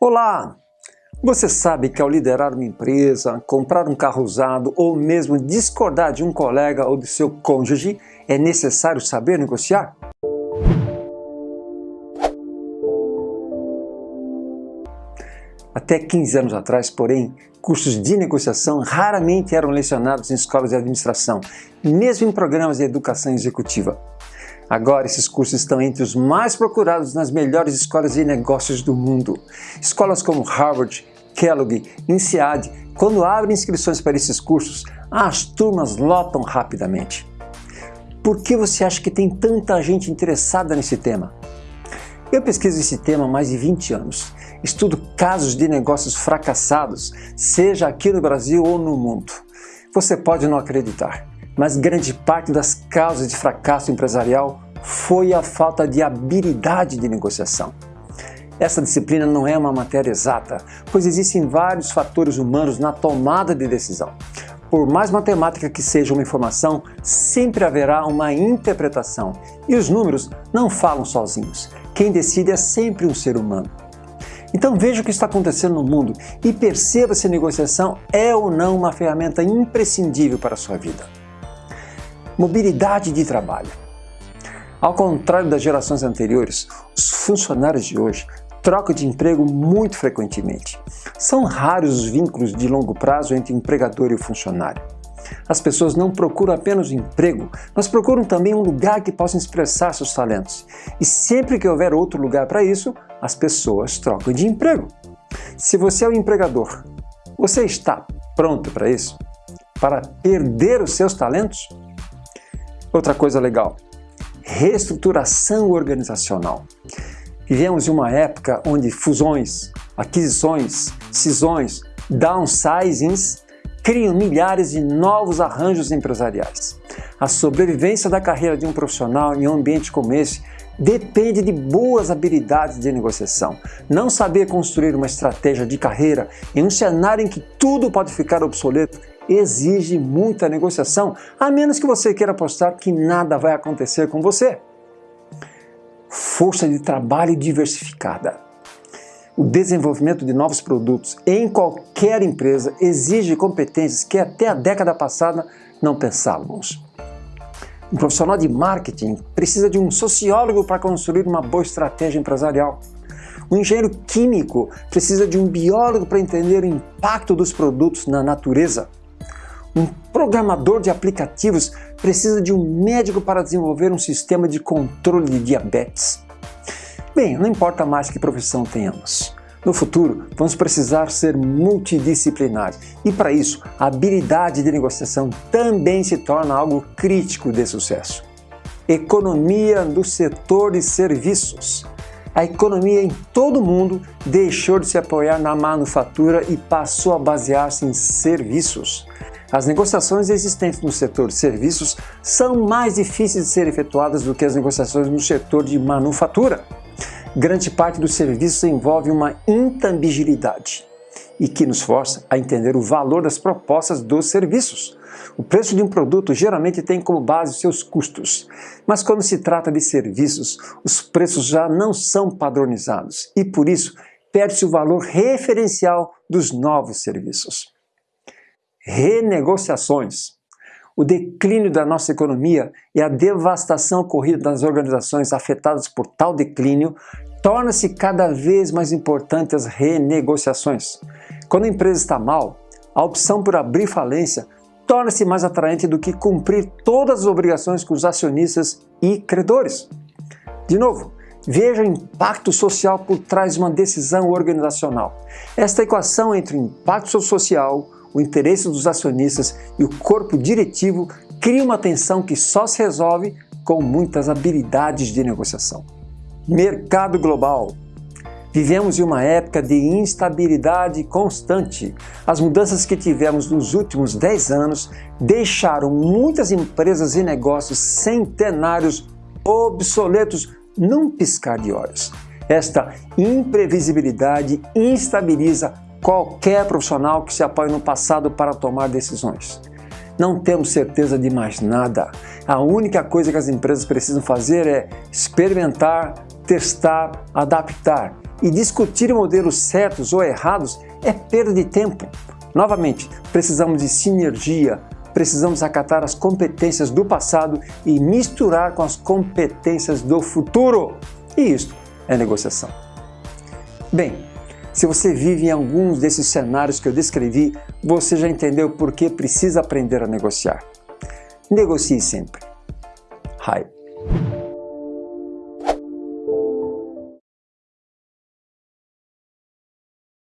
Olá! Você sabe que ao liderar uma empresa, comprar um carro usado ou mesmo discordar de um colega ou de seu cônjuge, é necessário saber negociar? Até 15 anos atrás, porém, cursos de negociação raramente eram lecionados em escolas de administração, mesmo em programas de educação executiva. Agora, esses cursos estão entre os mais procurados nas melhores escolas de negócios do mundo. Escolas como Harvard, Kellogg, INSEAD, quando abrem inscrições para esses cursos, as turmas lotam rapidamente. Por que você acha que tem tanta gente interessada nesse tema? Eu pesquiso esse tema há mais de 20 anos. Estudo casos de negócios fracassados, seja aqui no Brasil ou no mundo. Você pode não acreditar, mas grande parte das causas de fracasso empresarial foi a falta de habilidade de negociação. Essa disciplina não é uma matéria exata, pois existem vários fatores humanos na tomada de decisão. Por mais matemática que seja uma informação, sempre haverá uma interpretação, e os números não falam sozinhos. Quem decide é sempre um ser humano. Então veja o que está acontecendo no mundo e perceba se a negociação é ou não uma ferramenta imprescindível para a sua vida mobilidade de trabalho. Ao contrário das gerações anteriores, os funcionários de hoje trocam de emprego muito frequentemente. São raros os vínculos de longo prazo entre empregador e o funcionário. As pessoas não procuram apenas um emprego, mas procuram também um lugar que possam expressar seus talentos. E sempre que houver outro lugar para isso, as pessoas trocam de emprego. Se você é o empregador, você está pronto para isso? Para perder os seus talentos? Outra coisa legal, reestruturação organizacional. Vivemos em uma época onde fusões, aquisições, cisões, downsizings criam milhares de novos arranjos empresariais. A sobrevivência da carreira de um profissional em um ambiente como esse depende de boas habilidades de negociação. Não saber construir uma estratégia de carreira em um cenário em que tudo pode ficar obsoleto exige muita negociação, a menos que você queira apostar que nada vai acontecer com você. Força de trabalho diversificada. O desenvolvimento de novos produtos em qualquer empresa exige competências que até a década passada não pensávamos. Um profissional de marketing precisa de um sociólogo para construir uma boa estratégia empresarial. Um engenheiro químico precisa de um biólogo para entender o impacto dos produtos na natureza. Um programador de aplicativos precisa de um médico para desenvolver um sistema de controle de diabetes. Bem, não importa mais que profissão tenhamos. No futuro, vamos precisar ser multidisciplinares e, para isso, a habilidade de negociação também se torna algo crítico de sucesso. Economia do setor de serviços. A economia em todo o mundo deixou de se apoiar na manufatura e passou a basear-se em serviços. As negociações existentes no setor de serviços são mais difíceis de ser efetuadas do que as negociações no setor de manufatura. Grande parte dos serviços envolve uma intangibilidade e que nos força a entender o valor das propostas dos serviços. O preço de um produto geralmente tem como base seus custos, mas quando se trata de serviços, os preços já não são padronizados e, por isso, perde-se o valor referencial dos novos serviços renegociações. O declínio da nossa economia e a devastação ocorrida nas organizações afetadas por tal declínio torna-se cada vez mais importante as renegociações. Quando a empresa está mal, a opção por abrir falência torna-se mais atraente do que cumprir todas as obrigações com os acionistas e credores. De novo, veja o impacto social por trás de uma decisão organizacional. Esta equação entre impacto social, o interesse dos acionistas e o corpo diretivo cria uma tensão que só se resolve com muitas habilidades de negociação. Mercado global. Vivemos em uma época de instabilidade constante. As mudanças que tivemos nos últimos 10 anos deixaram muitas empresas e negócios centenários obsoletos num piscar de olhos. Esta imprevisibilidade instabiliza qualquer profissional que se apoie no passado para tomar decisões. Não temos certeza de mais nada. A única coisa que as empresas precisam fazer é experimentar, testar, adaptar e discutir modelos certos ou errados é perda de tempo. Novamente, precisamos de sinergia, precisamos acatar as competências do passado e misturar com as competências do futuro. E isto é negociação. Bem, se você vive em alguns desses cenários que eu descrevi, você já entendeu por que precisa aprender a negociar. Negocie sempre. Hype.